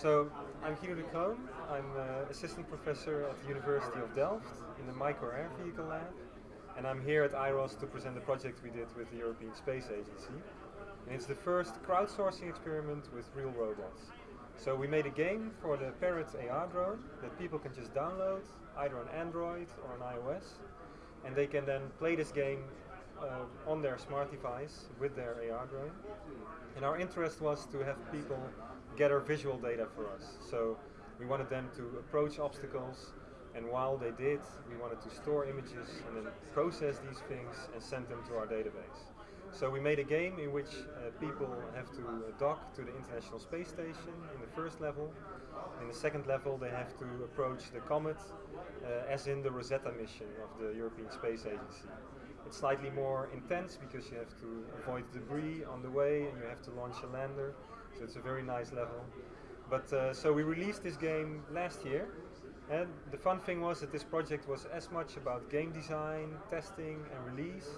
So I'm Guido de Croon. I'm uh, assistant professor at the University of Delft in the Micro Air Vehicle Lab. And I'm here at IROS to present the project we did with the European Space Agency. And it's the first crowdsourcing experiment with real robots. So we made a game for the Parrot AR drone that people can just download either on Android or on iOS. And they can then play this game uh, on their smart device with their AR drone. And our interest was to have people gather visual data for us. So we wanted them to approach obstacles and while they did, we wanted to store images and then process these things and send them to our database. So we made a game in which uh, people have to uh, dock to the International Space Station in the first level. In the second level they have to approach the Comet uh, as in the Rosetta mission of the European Space Agency. It's slightly more intense because you have to avoid debris on the way and you have to launch a lander. So it's a very nice level. But uh, so we released this game last year and the fun thing was that this project was as much about game design, testing and release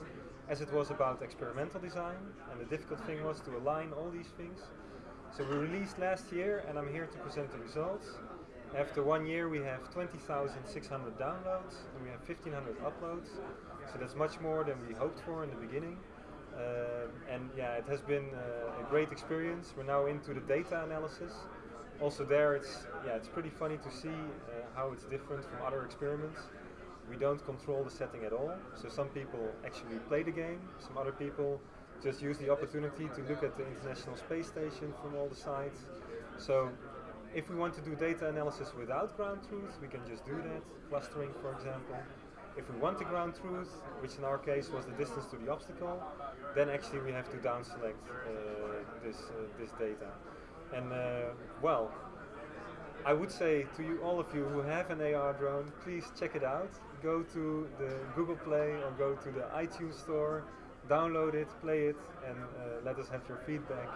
as it was about experimental design. And the difficult thing was to align all these things. So we released last year and I'm here to present the results. After one year we have 20,600 downloads and we have 1,500 uploads. So that's much more than we hoped for in the beginning. Uh, and yeah, it has been uh, a great experience. We're now into the data analysis also there it's yeah it's pretty funny to see uh, how it's different from other experiments. We don't control the setting at all, so some people actually play the game, some other people just use the opportunity to look at the International Space Station from all the sides. So if we want to do data analysis without ground truth, we can just do that, clustering for example. If we want the ground truth, which in our case was the distance to the obstacle, then actually we have to down select uh, this, uh, this data. And uh, well, I would say to you, all of you who have an AR drone, please check it out. Go to the Google Play or go to the iTunes store, download it, play it, and uh, let us have your feedback.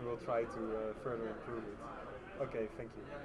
We will try to uh, further improve it. Okay, thank you.